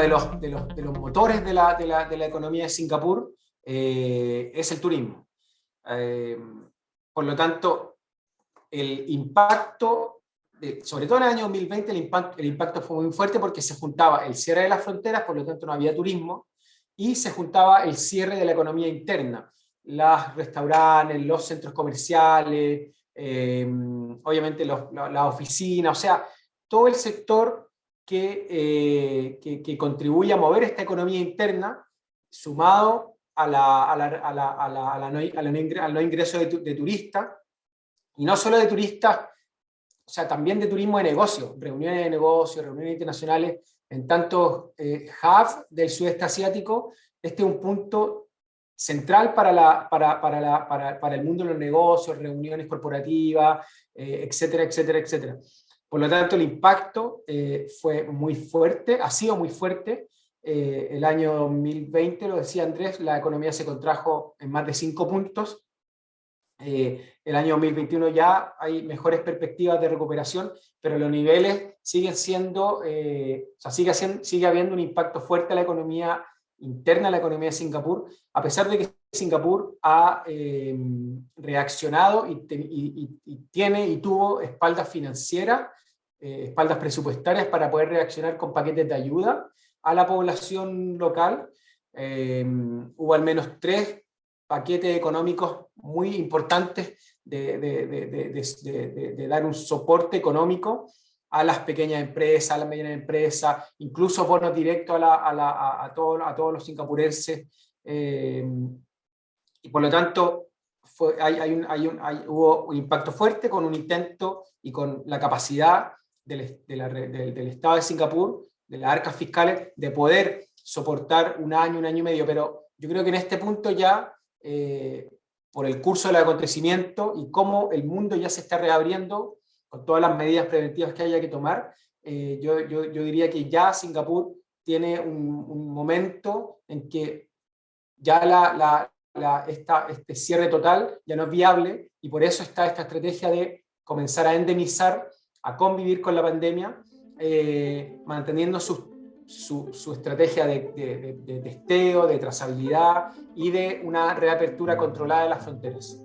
de los, de los, de los motores de la, de, la, de la, economía de Singapur eh, es el turismo. Eh, por lo tanto, el impacto, sobre todo en el año 2020, el impacto, el impacto fue muy fuerte porque se juntaba el cierre de las fronteras, por lo tanto no había turismo, y se juntaba el cierre de la economía interna, los restaurantes, los centros comerciales, eh, obviamente los, la, la oficina, o sea, todo el sector que, eh, que, que, contribuye a mover esta economía interna, sumado al no ingreso de, de turistas, y no solo de turistas, o sea, también de turismo de negocio, reuniones de negocios, reuniones internacionales, en tantos eh, hubs del sudeste asiático, este es un punto central para, la, para, para, la, para, para el mundo de los negocios, reuniones corporativas, eh, etcétera, etcétera, etcétera. Por lo tanto, el impacto eh, fue muy fuerte, ha sido muy fuerte. Eh, el año 2020, lo decía Andrés, la economía se contrajo en más de 5 puntos. Eh, el año 2021 ya hay mejores perspectivas de recuperación, pero los niveles siguen siendo, eh, o sea, sigue, siendo, sigue habiendo un impacto fuerte a la economía interna, a la economía de Singapur, a pesar de que Singapur ha eh, reaccionado y, te, y, y, tiene y tuvo espaldas financieras eh, espaldas presupuestarias para poder reaccionar con paquetes de ayuda a la población local. Eh, hubo al menos tres paquetes económicos muy importantes de, de, de, de, dar un soporte económico a las pequeñas empresas, a las medianas empresas, incluso bonos directos a, la, a, todos los singapurenses. Eh, y por lo tanto, hay, un, hubo un impacto fuerte con un intento y con la capacidad del, Estado de Singapur, de las arcas fiscales, de poder soportar un año, un año y medio, pero yo creo que en este punto ya, eh, por el curso del acontecimiento y cómo el mundo ya se está reabriendo, con todas las medidas preventivas que haya que tomar, eh, yo, yo, yo, diría que ya Singapur tiene un, un momento en que ya la, la, la, esta, este cierre total ya no es viable y por eso está esta estrategia de comenzar a endemizar a convivir con la pandemia, eh, manteniendo su, su, su estrategia de, de, de, de testeo, de trazabilidad y de una reapertura controlada de las fronteras.